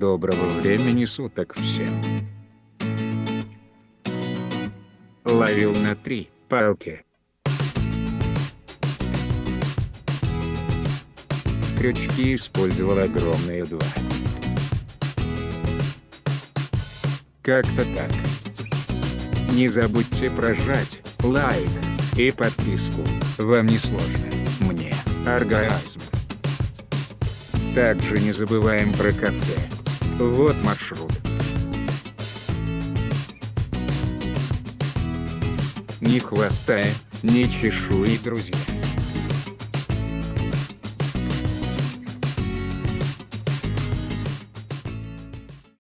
Доброго времени суток всем. Ловил на три палки. Крючки использовал огромные два. Как-то так. Не забудьте прожать лайк и подписку. Вам не сложно. Мне оргазм. Также не забываем про кафе. Вот маршрут. Ни хвоста, ни чешуи, друзья.